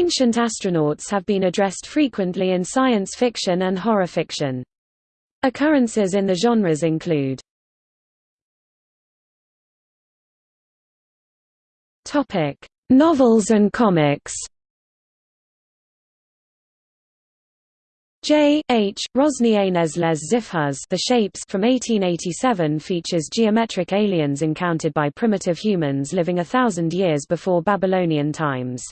Ancient astronauts have been addressed frequently in science fiction and horror fiction. Occurrences in the genres include Novels and comics J. H. Rosny aîné's les Xipéhuz The Shapes from 1887 features geometric aliens encountered by primitive humans living a thousand years before Babylonian times.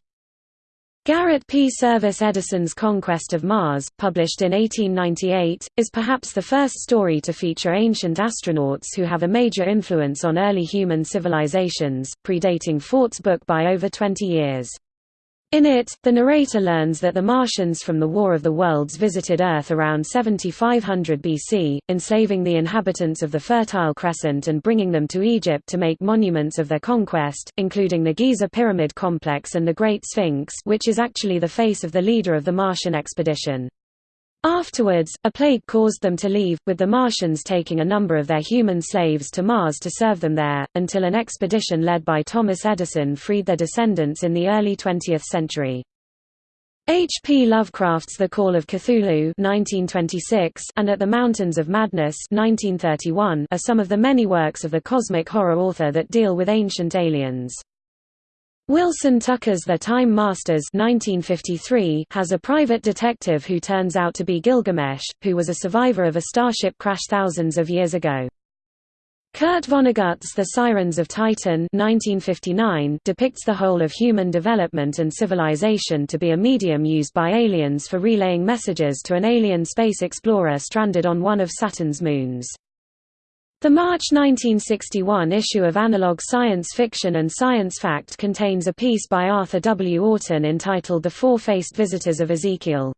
Garrett P. Serviss Edison's Conquest of Mars, published in 1898, is perhaps the first story to feature ancient astronauts who have a major influence on early human civilizations, predating Fort's book by over 20 years. In it, the narrator learns that the Martians from the War of the Worlds visited Earth around 7500 BC, enslaving the inhabitants of the Fertile Crescent and bringing them to Egypt to make monuments of their conquest, including the Giza Pyramid Complex and the Great Sphinx which is actually the face of the leader of the Martian expedition. Afterwards, a plague caused them to leave, with the Martians taking a number of their human slaves to Mars to serve them there, until an expedition led by Thomas Edison freed their descendants in the early 20th century. H. P. Lovecraft's The Call of Cthulhu 1926 and At the Mountains of Madness 1931 are some of the many works of the cosmic horror author that deal with ancient aliens. Wilson Tucker's The Time Masters 1953 has a private detective who turns out to be Gilgamesh, who was a survivor of a starship crash thousands of years ago. Kurt Vonnegut's The Sirens of Titan 1959 depicts the whole of human development and civilization to be a medium used by aliens for relaying messages to an alien space explorer stranded on one of Saturn's moons. The March 1961 issue of Analog Science Fiction and Science Fact contains a piece by Arthur W. Orton entitled The Four-Faced Visitors of Ezekiel.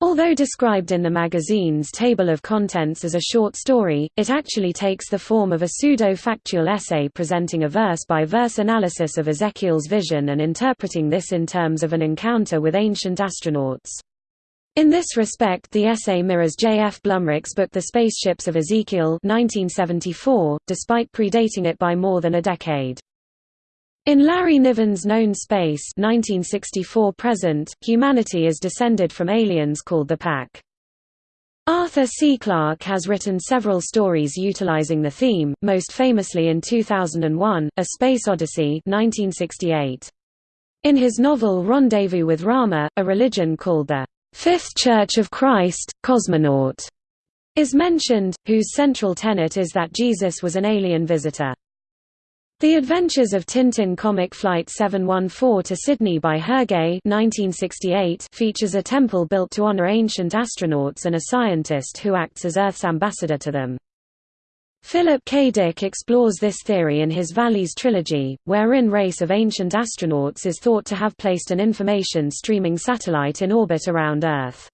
Although described in the magazine's table of contents as a short story, it actually takes the form of a pseudo-factual essay presenting a verse-by-verse -verse analysis of Ezekiel's vision and interpreting this in terms of an encounter with ancient astronauts. In this respect the essay mirrors J. F. Blumrich's book The Spaceships of Ezekiel 1974, despite predating it by more than a decade. In Larry Niven's Known Space 1964 present, humanity is descended from aliens called the Pack. Arthur C. Clarke has written several stories utilizing the theme, most famously in 2001, A Space Odyssey 1968. In his novel Rendezvous with Rama, a religion called the Fifth Church of Christ, Cosmonaut, is mentioned, whose central tenet is that Jesus was an alien visitor. The Adventures of Tintin comic Flight 714 to Sydney by Hergé 1968 features a temple built to honor ancient astronauts and a scientist who acts as Earth's ambassador to them. Philip K. Dick explores this theory in his VALIS trilogy, wherein race of ancient astronauts is thought to have placed an information streaming satellite in orbit around Earth.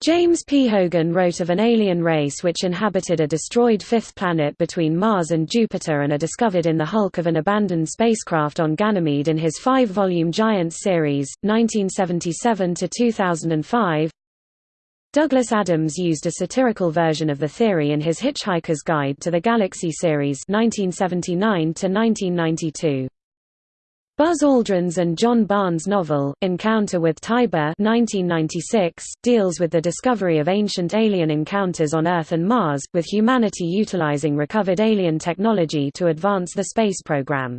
James P. Hogan wrote of an alien race which inhabited a destroyed fifth planet between Mars and Jupiter and are discovered in the hulk of an abandoned spacecraft on Ganymede in his five-volume Giants series, 1977–2005 Douglas Adams used a satirical version of the theory in his Hitchhiker's Guide to the Galaxy series 1979 Buzz Aldrin's and John Barnes' novel, Encounter with Tiber 1996, deals with the discovery of ancient alien encounters on Earth and Mars, with humanity utilizing recovered alien technology to advance the space program.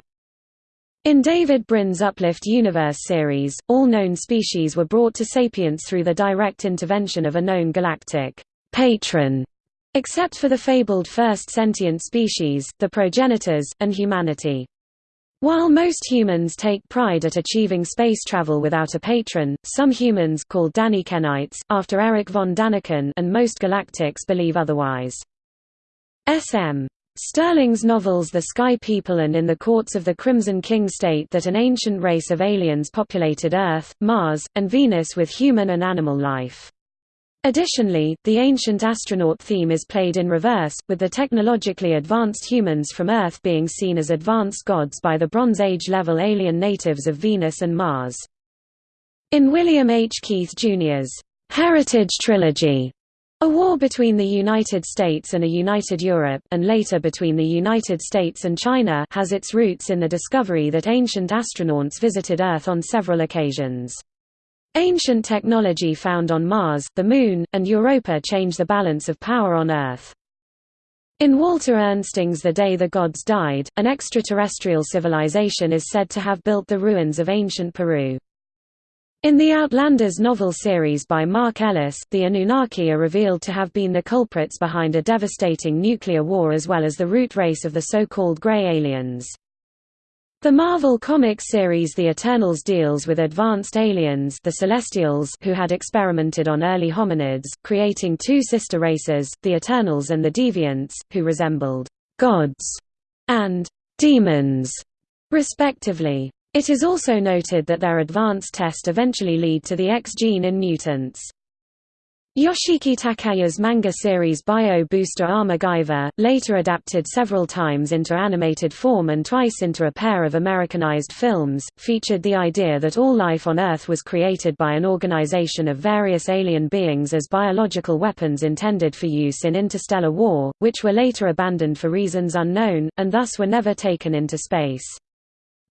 In David Brin's Uplift Universe series, all known species were brought to sapience through the direct intervention of a known galactic patron, except for the fabled first sentient species, the progenitors, and humanity. While most humans take pride at achieving space travel without a patron, some humans called Danikennites, after Erich von Daniken and most galactics believe otherwise. S.M. Stirling's novels The Sky People and In the Courts of the Crimson King state that an ancient race of aliens populated Earth, Mars, and Venus with human and animal life. Additionally, the ancient astronaut theme is played in reverse, with the technologically advanced humans from Earth being seen as advanced gods by the Bronze Age-level alien natives of Venus and Mars. In William H. Keith Jr.'s Heritage Trilogy, A war between the United States and a united Europe and later between the United States and China has its roots in the discovery that ancient astronauts visited Earth on several occasions. Ancient technology found on Mars, the Moon, and Europa changed the balance of power on Earth. In Walter Ernsting's The Day the Gods Died, an extraterrestrial civilization is said to have built the ruins of ancient Peru. In the Outlanders novel series by Mark Ellis, the Anunnaki are revealed to have been the culprits behind a devastating nuclear war as well as the root race of the so-called Grey Aliens. The Marvel Comics series The Eternals deals with advanced aliens the Celestials who had experimented on early hominids, creating two sister races, the Eternals and the Deviants, who resembled «gods» and «demons», respectively. It is also noted that their advanced test eventually lead to the X gene in mutants. Yoshiki Takaya's manga series Bio Booster Armor Guyver, later adapted several times into animated form and twice into a pair of Americanized films, featured the idea that all life on Earth was created by an organization of various alien beings as biological weapons intended for use in interstellar war, which were later abandoned for reasons unknown, and thus were never taken into space.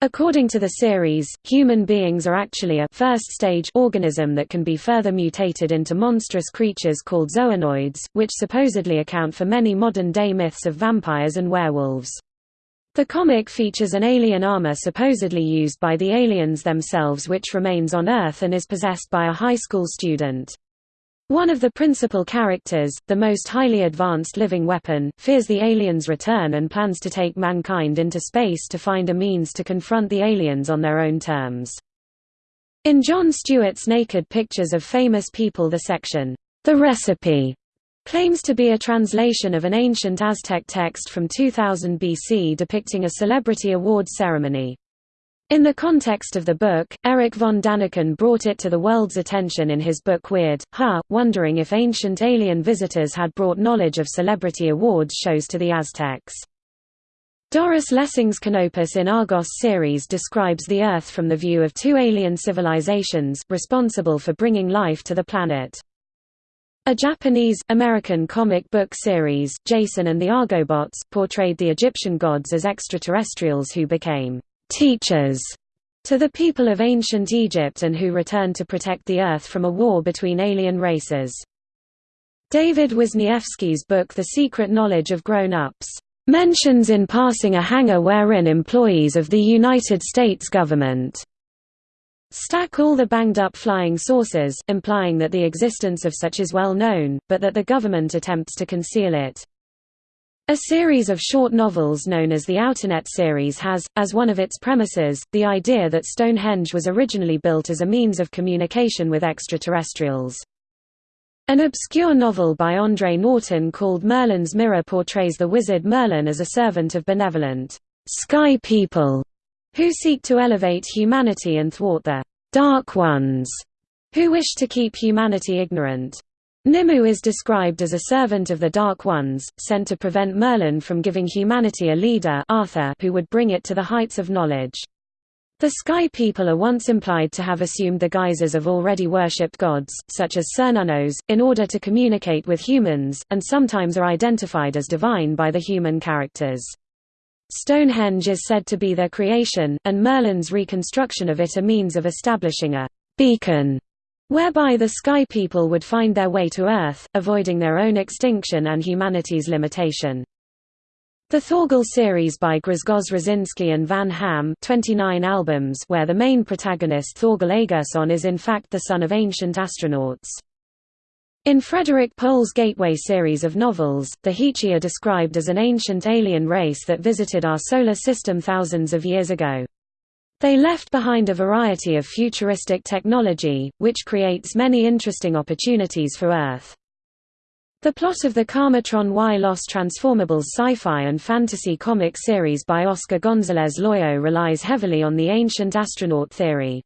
According to the series, human beings are actually a first-stage organism that can be further mutated into monstrous creatures called Zoanoids, which supposedly account for many modern-day myths of vampires and werewolves. The comic features an alien armor supposedly used by the aliens themselves which remains on Earth and is possessed by a high school student. One of the principal characters, the most highly advanced living weapon, fears the aliens' return and plans to take mankind into space to find a means to confront the aliens on their own terms. In Jon Stewart's Naked Pictures of Famous People the section, The Recipe, claims to be a translation of an ancient Aztec text from 2000 BC depicting a celebrity award ceremony. In the context of the book, Erich von Daniken brought it to the world's attention in his book Weird, Ha, wondering if ancient alien visitors had brought knowledge of celebrity awards shows to the Aztecs. Doris Lessing's Canopus in Argos series describes the Earth from the view of two alien civilizations, responsible for bringing life to the planet. A Japanese-American comic book series, Jason and the Argobots, portrayed the Egyptian gods as extraterrestrials who became teachers to the people of ancient Egypt and who returned to protect the Earth from a war between alien races. David Wisniewski's book The Secret Knowledge of Grown-Ups mentions in passing a hangar wherein employees of the United States government stack all the banged-up flying saucers, implying that the existence of such is well known, but that the government attempts to conceal it. A series of short novels known as the Outernet series has, as one of its premises, the idea that Stonehenge was originally built as a means of communication with extraterrestrials. An obscure novel by André Norton called Merlin's Mirror portrays the wizard Merlin as a servant of benevolent, sky people, who seek to elevate humanity and thwart the Dark Ones, who wish to keep humanity ignorant. Nimue is described as a servant of the Dark Ones, sent to prevent Merlin from giving humanity a leader Arthur who would bring it to the heights of knowledge. The Sky People are once implied to have assumed the guises of already worshipped gods, such as Cernunnos, in order to communicate with humans, and sometimes are identified as divine by the human characters. Stonehenge is said to be their creation, and Merlin's reconstruction of it a means of establishing a beacon whereby the Sky People would find their way to Earth, avoiding their own extinction and humanity's limitation. The Thorgal series by Grzegorz Rosinski and Van Hamme 29 albums where the main protagonist Thorgal Aegirsson is in fact the son of ancient astronauts. In Frederik Pohl's Gateway series of novels, the Heechee are described as an ancient alien race that visited our solar system thousands of years ago. They left behind a variety of futuristic technology, which creates many interesting opportunities for Earth. The plot of the Karmatron Y Los Transformables sci-fi and fantasy comic series by Oscar González Loyo relies heavily on the ancient astronaut theory.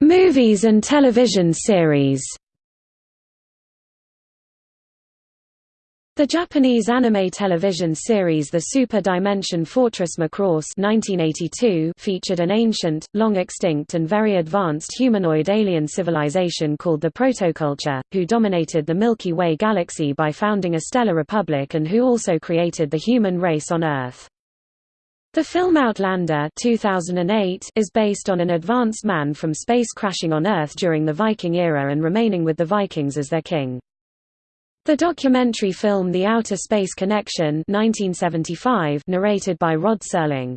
Movies and television series The Japanese anime television series The Super Dimension Fortress Macross 1982 featured an ancient, long-extinct and very advanced humanoid alien civilization called the Protoculture, who dominated the Milky Way galaxy by founding a stellar republic and who also created the human race on Earth. The film Outlander 2008 is based on an advanced man from space crashing on Earth during the Viking era and remaining with the Vikings as their king. The documentary film The Outer Space Connection 1975 narrated by Rod Serling.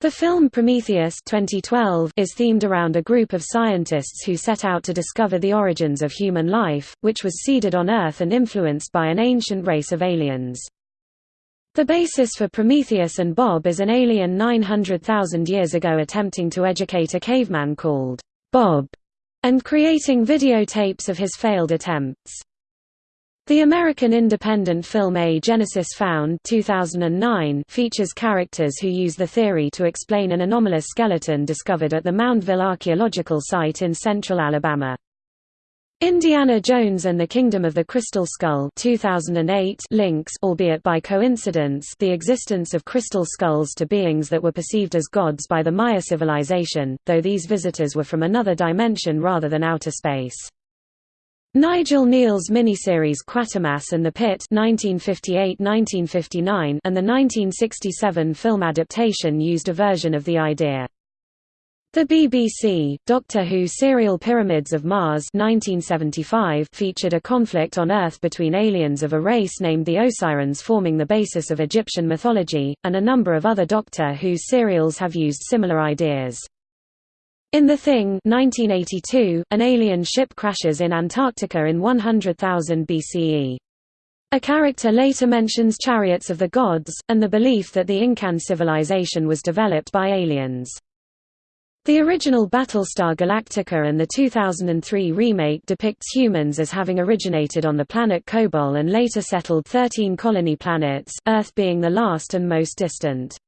The film Prometheus 2012 is themed around a group of scientists who set out to discover the origins of human life, which was seeded on Earth and influenced by an ancient race of aliens. The basis for Prometheus and Bob is an alien 900,000 years ago attempting to educate a caveman called Bob, and creating videotapes of his failed attempts. The American independent film A Genesis Found 2009 features characters who use the theory to explain an anomalous skeleton discovered at the Moundville archaeological site in central Alabama. Indiana Jones and the Kingdom of the Crystal Skull 2008 links albeit by coincidence the existence of crystal skulls to beings that were perceived as gods by the Maya civilization, though these visitors were from another dimension rather than outer space. Nigel Kneale's miniseries Quatermass and the Pit 1958–1959 and the 1967 film adaptation used a version of the idea. The BBC, Doctor Who serial Pyramids of Mars 1975 featured a conflict on Earth between aliens of a race named the Osirans forming the basis of Egyptian mythology, and a number of other Doctor Who serials have used similar ideas. In The Thing 1982, an alien ship crashes in Antarctica in 100,000 BCE. A character later mentions chariots of the gods, and the belief that the Incan civilization was developed by aliens. The original Battlestar Galactica and the 2003 remake depicts humans as having originated on the planet Kobol and later settled 13 colony planets, Earth being the last and most distant.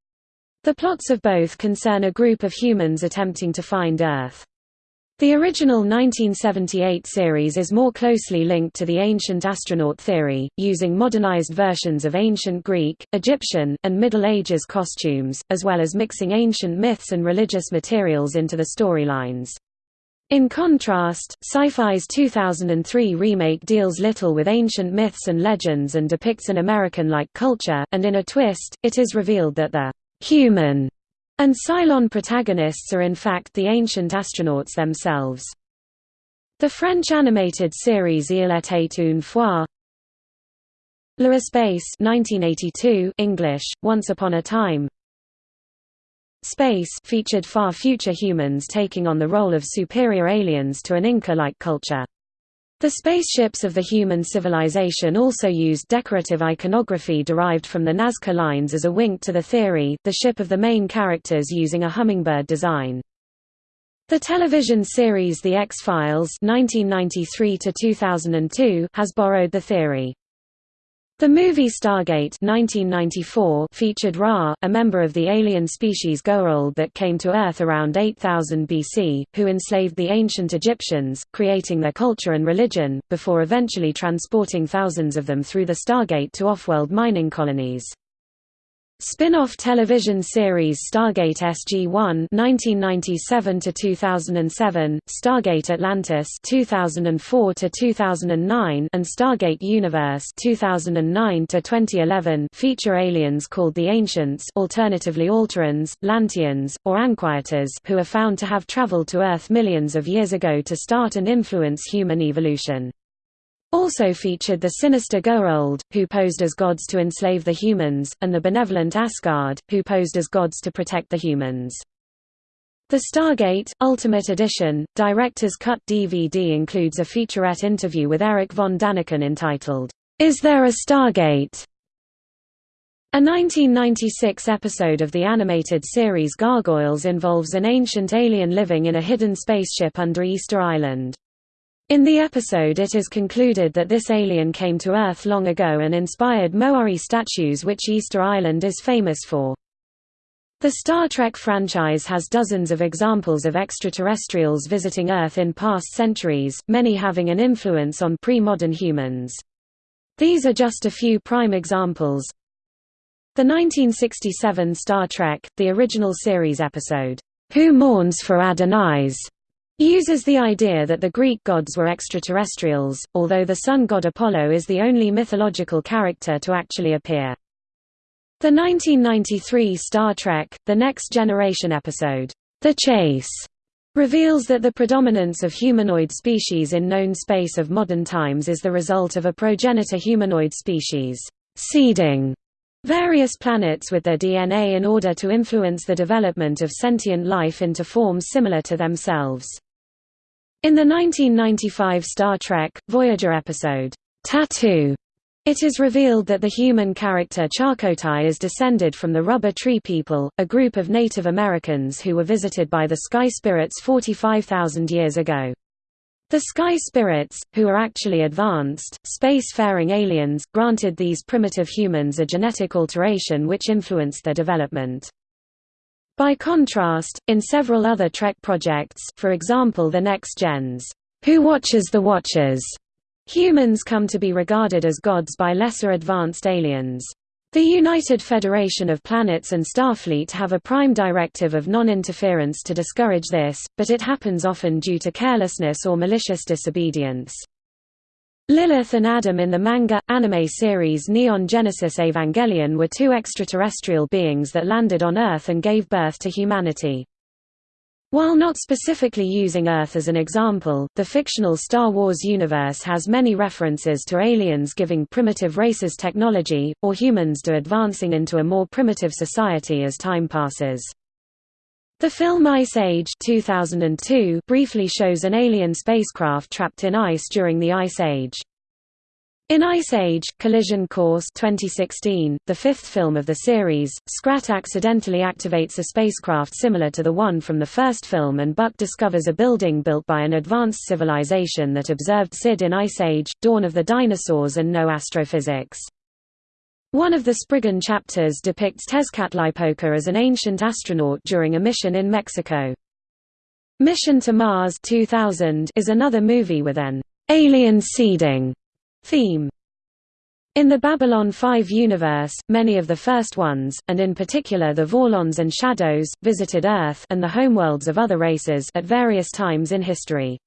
The plots of both concern a group of humans attempting to find Earth. The original 1978 series is more closely linked to the ancient astronaut theory, using modernized versions of ancient Greek, Egyptian, and Middle Ages costumes, as well as mixing ancient myths and religious materials into the storylines. In contrast, Sci-Fi's 2003 remake deals little with ancient myths and legends and depicts an American-like culture, and in a twist, it is revealed that the human, and Cylon protagonists are in fact the ancient astronauts themselves. The French animated series Il était une fois L'Espace 1982 English, Once Upon a Time Space featured far future humans taking on the role of superior aliens to an Inca-like culture. The spaceships of the human civilization also used decorative iconography derived from the Nazca lines as a wink to the theory, the ship of the main characters using a hummingbird design. The television series The X-Files has borrowed the theory. The movie Stargate 1994 featured Ra, a member of the alien species Goa'uld that came to Earth around 8000 BC, who enslaved the ancient Egyptians, creating their culture and religion, before eventually transporting thousands of them through the Stargate to off-world mining colonies. Spin-off television series Stargate SG-1 (1997–2007), Stargate Atlantis (2004–2009), and Stargate Universe (2009–2011) feature aliens called the Ancients, alternatively Alterans, Lanteans, or Anquietas, who are found to have traveled to Earth millions of years ago to start and influence human evolution. Also featured the sinister Goa'uld, who posed as gods to enslave the humans, and the benevolent Asgard, who posed as gods to protect the humans. The Stargate, Ultimate Edition, Director's Cut DVD includes a featurette interview with Eric von Daniken entitled, Is There a Stargate? A 1996 episode of the animated series Gargoyles involves an ancient alien living in a hidden spaceship under Easter Island. In the episode it is concluded that this alien came to Earth long ago and inspired Moai statues which Easter Island is famous for. The Star Trek franchise has dozens of examples of extraterrestrials visiting Earth in past centuries, many having an influence on pre-modern humans. These are just a few prime examples. The 1967 Star Trek, the original series episode, Who Mourns for Adonais, uses the idea that the Greek gods were extraterrestrials, although the sun god Apollo is the only mythological character to actually appear. The 1993 Star Trek, The Next Generation episode, The Chase, reveals that the predominance of humanoid species in known space of modern times is the result of a progenitor humanoid species, seeding various planets with their DNA in order to influence the development of sentient life into forms similar to themselves. In the 1995 Star Trek, Voyager episode, Tattoo, it is revealed that the human character Chakotay is descended from the Rubber Tree People, a group of Native Americans who were visited by the Sky Spirits 45,000 years ago. The Sky Spirits, who are actually advanced, space-faring aliens, granted these primitive humans a genetic alteration which influenced their development. By contrast, in several other Trek projects for example the Next Gen's Who Watches the Watchers Humans come to be regarded as gods by lesser advanced aliens. The United Federation of Planets and Starfleet have a prime directive of non-interference to discourage this, but it happens often due to carelessness or malicious disobedience. Lilith and Adam in the manga, anime series Neon Genesis Evangelion were two extraterrestrial beings that landed on Earth and gave birth to humanity. While not specifically using Earth as an example, the fictional Star Wars universe has many references to aliens giving primitive races technology, or humans do advancing into a more primitive society as time passes. The film Ice Age 2002 briefly shows an alien spacecraft trapped in ice during the Ice Age. In Ice Age, Collision Course 2016, the fifth film of the series, Scrat accidentally activates a spacecraft similar to the one from the first film and Buck discovers a building built by an advanced civilization that observed Sid in Ice Age, Dawn of the Dinosaurs and no astrophysics. One of the Spriggan chapters depicts Tezcatlipoca as an ancient astronaut during a mission in Mexico. Mission to Mars 2000 is another movie with an alien seeding Theme in the Babylon 5 universe, many of the first ones, and in particular the Vorlons and Shadows, visited Earth and the homeworlds of other races at various times in history.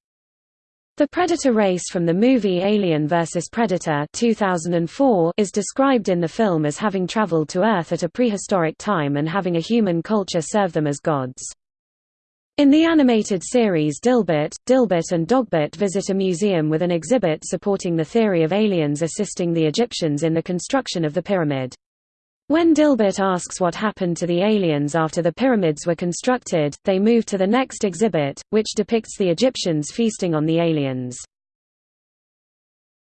The Predator race from the movie Alien vs. Predator 2004 is described in the film as having traveled to Earth at a prehistoric time and having a human culture serve them as gods. In the animated series Dilbert, Dilbert and Dogbert visit a museum with an exhibit supporting the theory of aliens assisting the Egyptians in the construction of the pyramid. When Dilbert asks what happened to the aliens after the pyramids were constructed, they move to the next exhibit, which depicts the Egyptians feasting on the aliens.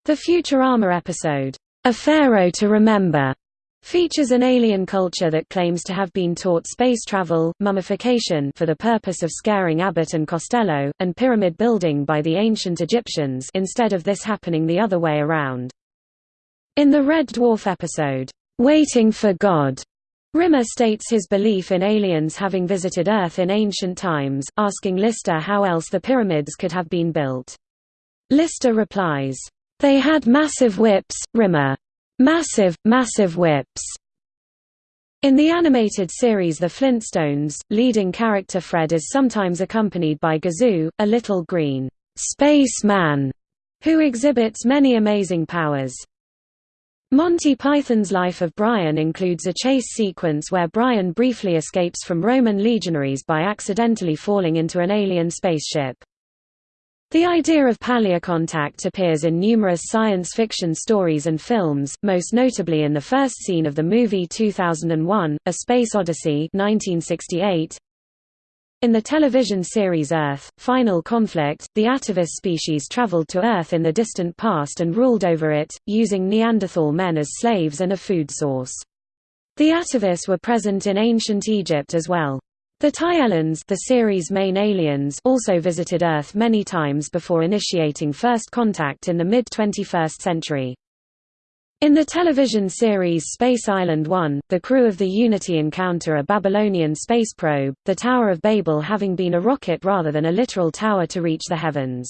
The Futurama episode, A Pharaoh to Remember, features an alien culture that claims to have been taught space travel, mummification for the purpose of scaring Abbott and Costello, and pyramid building by the ancient Egyptians instead of this happening the other way around. In the Red Dwarf episode, "'Waiting for God' Rimmer states his belief in aliens having visited Earth in ancient times, asking Lister how else the pyramids could have been built. Lister replies, "'They had massive whips, Rimmer. Massive, massive whips. In the animated series The Flintstones, leading character Fred is sometimes accompanied by Gazoo, a little green space man who exhibits many amazing powers. Monty Python's Life of Brian includes a chase sequence where Brian briefly escapes from Roman legionaries by accidentally falling into an alien spaceship. The idea of paleocontact appears in numerous science fiction stories and films, most notably in the first scene of the movie 2001, A Space Odyssey 1968. In the television series Earth, Final Conflict, the Atavus species traveled to Earth in the distant past and ruled over it, using Neanderthal men as slaves and a food source. The Atavus were present in ancient Egypt as well. The Taelons the series' main aliens also visited Earth many times before initiating first contact in the mid-21st century. In the television series Space Island 1, the crew of the Unity encounter a Babylonian space probe, the Tower of Babel having been a rocket rather than a literal tower to reach the heavens.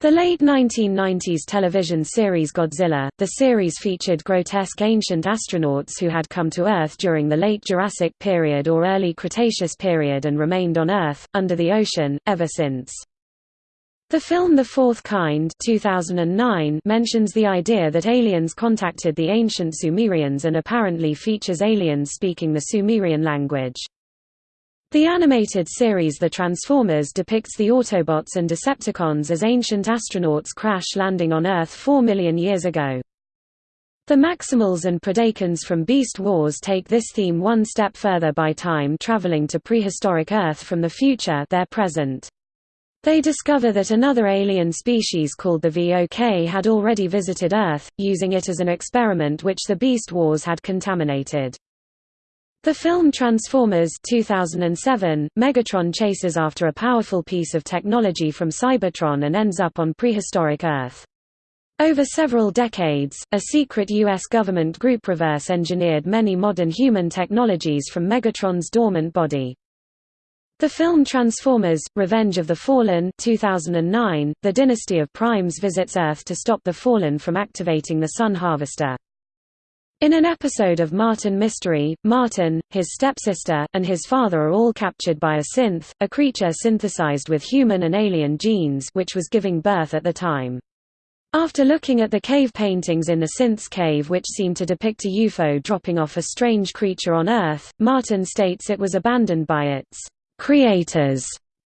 The late 1990s television series Godzilla, the series featured grotesque ancient astronauts who had come to Earth during the late Jurassic period or early Cretaceous period and remained on Earth, under the ocean, ever since. The film The Fourth Kind 2009 mentions the idea that aliens contacted the ancient Sumerians and apparently features aliens speaking the Sumerian language. The animated series The Transformers depicts the Autobots and Decepticons as ancient astronauts crash landing on Earth 4 million years ago. The Maximals and Predacons from Beast Wars take this theme one step further by time traveling to prehistoric Earth from the future their present. They discover that another alien species called the VOK had already visited Earth, using it as an experiment which the Beast Wars had contaminated. The film Transformers 2007, Megatron chases after a powerful piece of technology from Cybertron and ends up on prehistoric Earth. Over several decades, a secret U.S. government group reverse-engineered many modern human technologies from Megatron's dormant body. The film Transformers: Revenge of the Fallen 2009, the Dynasty of Primes visits Earth to stop the Fallen from activating the Sun Harvester. In an episode of Martin Mystery, Martin, his stepsister, and his father are all captured by a synth, a creature synthesized with human and alien genes which was giving birth at the time. After looking at the cave paintings in the synth's cave which seem to depict a UFO dropping off a strange creature on Earth, Martin states it was abandoned by its creators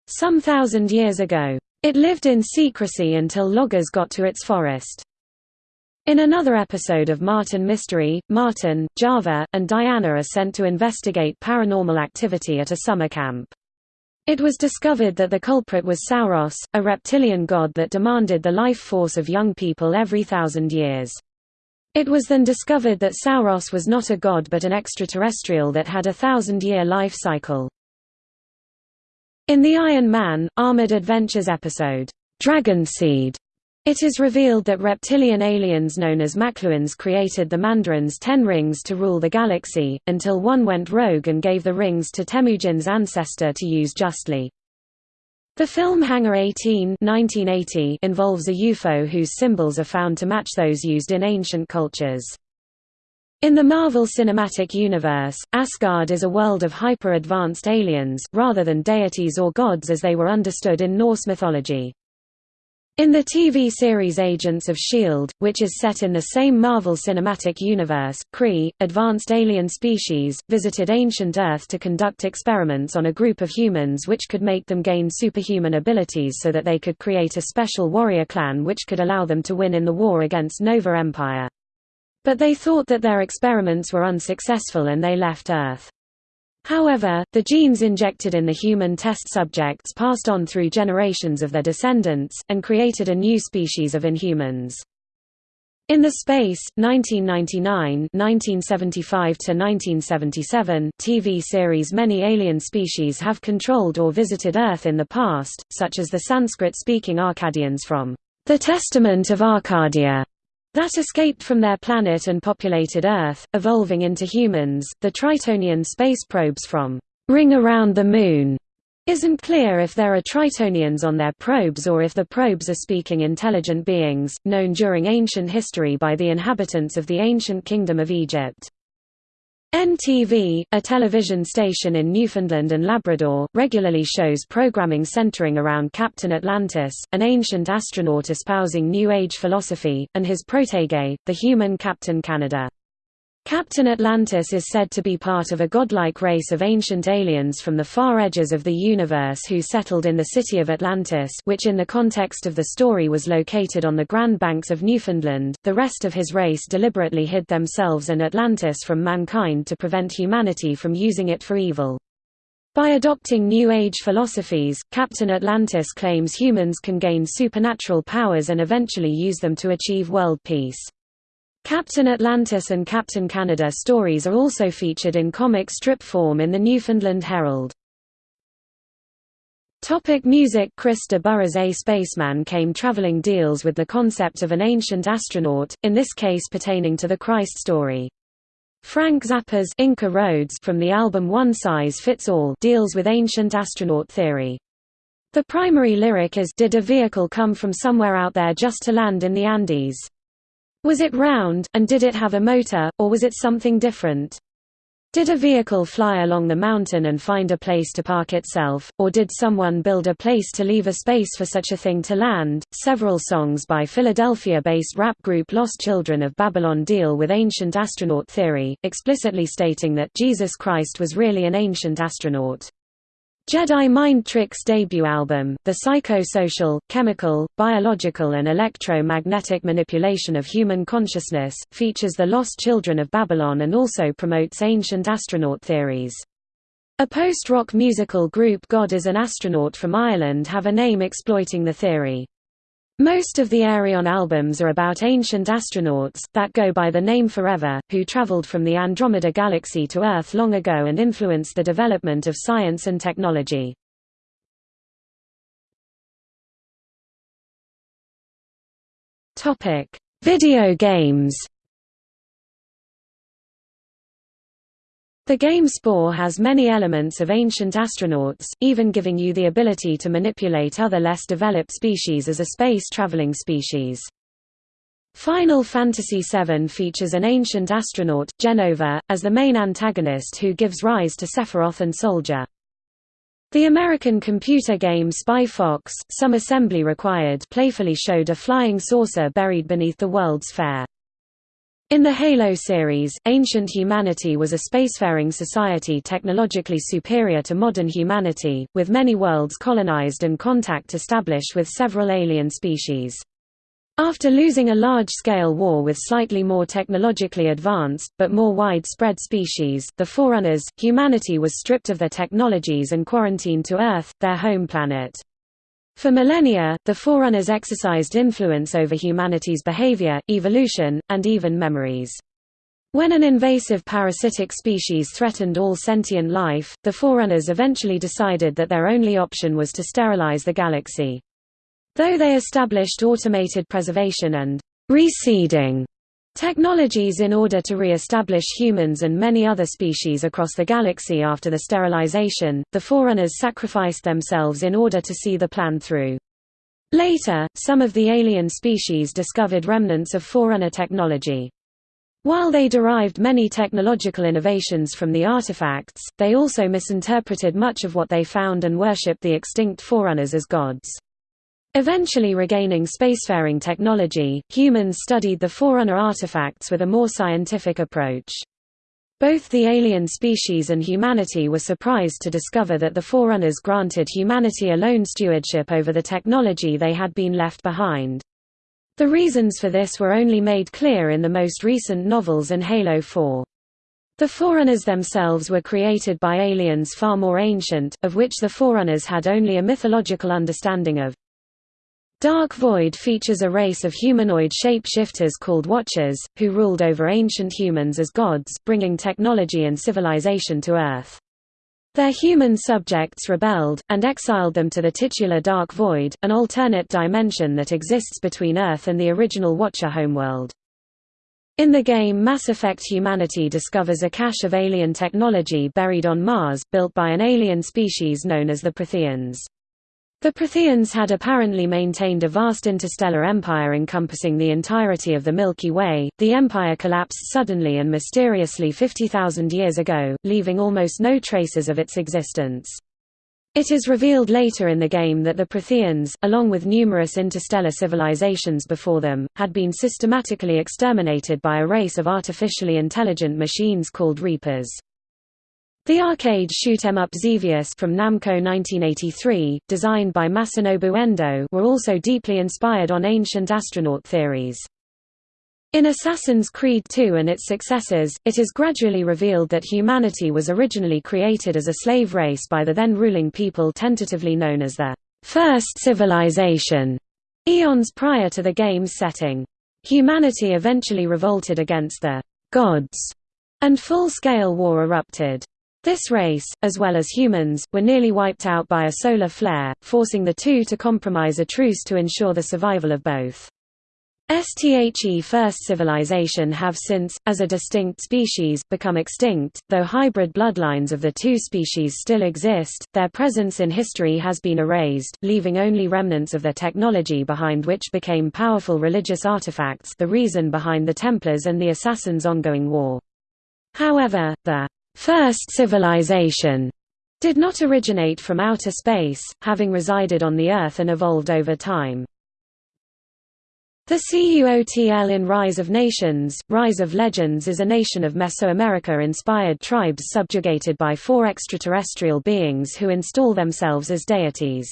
some thousand years ago. It lived in secrecy until loggers got to its forest. In another episode of Martin Mystery, Martin, Java, and Diana are sent to investigate paranormal activity at a summer camp. It was discovered that the culprit was Sauros, a reptilian god that demanded the life force of young people every thousand years. It was then discovered that Sauros was not a god but an extraterrestrial that had a thousand-year life cycle. In the Iron Man, Armored Adventures episode, Dragon Seed, it is revealed that reptilian aliens known as Makluans created the Mandarins' Ten Rings to rule the galaxy, until one went rogue and gave the rings to Temujin's ancestor to use justly. The film Hangar 18 1980 involves a UFO whose symbols are found to match those used in ancient cultures. In the Marvel Cinematic Universe, Asgard is a world of hyper-advanced aliens, rather than deities or gods as they were understood in Norse mythology. In the TV series Agents of S.H.I.E.L.D., which is set in the same Marvel Cinematic Universe, Kree, advanced alien species, visited ancient Earth to conduct experiments on a group of humans which could make them gain superhuman abilities so that they could create a special warrior clan which could allow them to win in the war against Nova Empire. But they thought that their experiments were unsuccessful and they left Earth. However, the genes injected in the human test subjects passed on through generations of their descendants, and created a new species of inhumans. In the Space, 1999-1975–1977 TV series many alien species have controlled or visited Earth in the past, such as the Sanskrit-speaking Arcadians from The Testament of Arcadia, that escaped from their planet and populated Earth, evolving into humans. The Tritonian space probes from Ring Around the Moon isn't clear if there are Tritonians on their probes or if the probes are speaking intelligent beings, known during ancient history by the inhabitants of the ancient Kingdom of Egypt. NTV, a television station in Newfoundland and Labrador, regularly shows programming centering around Captain Atlantis, an ancient astronaut espousing New Age philosophy, and his protege, the human Captain Canada. Captain Atlantis is said to be part of a godlike race of ancient aliens from the far edges of the universe who settled in the city of Atlantis which in the context of the story was located on the Grand Banks of Newfoundland. The rest of his race deliberately hid themselves and Atlantis from mankind to prevent humanity from using it for evil. By adopting New Age philosophies, Captain Atlantis claims humans can gain supernatural powers and eventually use them to achieve world peace. Captain Atlantis and Captain Canada stories are also featured in comic strip form in the Newfoundland Herald. Topic music Chris de Burgh A Spaceman Came Traveling deals with the concept of an ancient astronaut, in this case pertaining to the Christ story. Frank Zappa's Inca Roads from the album One Size Fits All deals with ancient astronaut theory. The primary lyric is Did a vehicle come from somewhere out there just to land in the Andes? Was it round, and did it have a motor, or was it something different? Did a vehicle fly along the mountain and find a place to park itself, or did someone build a place to leave a space for such a thing to land? Several songs by Philadelphia based rap group Lost Children of Babylon deal with ancient astronaut theory, explicitly stating that Jesus Christ was really an ancient astronaut. Jedi Mind Tricks debut album, The Psycho-Social, Chemical, Biological and Electro-Magnetic Manipulation of Human Consciousness, features the lost children of Babylon and also promotes ancient astronaut theories. A post-rock musical group God is an Astronaut from Ireland have a name exploiting the theory. Most of the Ayreon albums are about ancient astronauts, that go by the name Forever, who traveled from the Andromeda Galaxy to Earth long ago and influenced the development of science and technology. Video games The game Spore has many elements of ancient astronauts, even giving you the ability to manipulate other less developed species as a space-traveling species. Final Fantasy VII features an ancient astronaut, Jenova, as the main antagonist who gives rise to Sephiroth and Soldier. The American computer game Spy Fox, some assembly required playfully showed a flying saucer buried beneath the World's Fair. In the Halo series, ancient humanity was a spacefaring society technologically superior to modern humanity, with many worlds colonized and contact established with several alien species. After losing a large-scale war with slightly more technologically advanced, but more widespread species, the Forerunners, humanity was stripped of their technologies and quarantined to Earth, their home planet. For millennia, the Forerunners exercised influence over humanity's behavior, evolution, and even memories. When an invasive parasitic species threatened all sentient life, the Forerunners eventually decided that their only option was to sterilize the galaxy. Though they established automated preservation and reseeding Technologies in order to re-establish humans and many other species across the galaxy after the sterilization, the Forerunners sacrificed themselves in order to see the plan through. Later, some of the alien species discovered remnants of Forerunner technology. While they derived many technological innovations from the artifacts, they also misinterpreted much of what they found and worshipped the extinct Forerunners as gods. Eventually regaining spacefaring technology, humans studied the Forerunner artifacts with a more scientific approach. Both the alien species and humanity were surprised to discover that the Forerunners granted humanity alone stewardship over the technology they had been left behind. The reasons for this were only made clear in the most recent novels and Halo 4. The Forerunners themselves were created by aliens far more ancient, of which the Forerunners had only a mythological understanding of. Dark Void features a race of humanoid shape-shifters called Watchers, who ruled over ancient humans as gods, bringing technology and civilization to Earth. Their human subjects rebelled, and exiled them to the titular Dark Void, an alternate dimension that exists between Earth and the original Watcher homeworld. In the game Mass Effect humanity discovers a cache of alien technology buried on Mars, built by an alien species known as the Protheans. The Protheans had apparently maintained a vast interstellar empire encompassing the entirety of the Milky Way. The empire collapsed suddenly and mysteriously 50,000 years ago, leaving almost no traces of its existence. It is revealed later in the game that the Protheans, along with numerous interstellar civilizations before them, had been systematically exterminated by a race of artificially intelligent machines called Reapers. The arcade shoot 'em up Xevious from Namco 1983, designed by Masanobu Endo, were also deeply inspired on ancient astronaut theories. In Assassin's Creed II and its successors, it is gradually revealed that humanity was originally created as a slave race by the then ruling people tentatively known as the First Civilization, eons prior to the game's setting. Humanity eventually revolted against the gods, and full-scale war erupted. This race, as well as humans, were nearly wiped out by a solar flare, forcing the two to compromise a truce to ensure the survival of both. STHE First Civilization have since, as a distinct species, become extinct, though hybrid bloodlines of the two species still exist, their presence in history has been erased, leaving only remnants of their technology behind which became powerful religious artifacts the reason behind the Templars and the Assassins' ongoing war. However, the first civilization did not originate from outer space, having resided on the Earth and evolved over time. The CUOTL in Rise of Nations, Rise of Legends is a nation of Mesoamerica-inspired tribes subjugated by four extraterrestrial beings who install themselves as deities.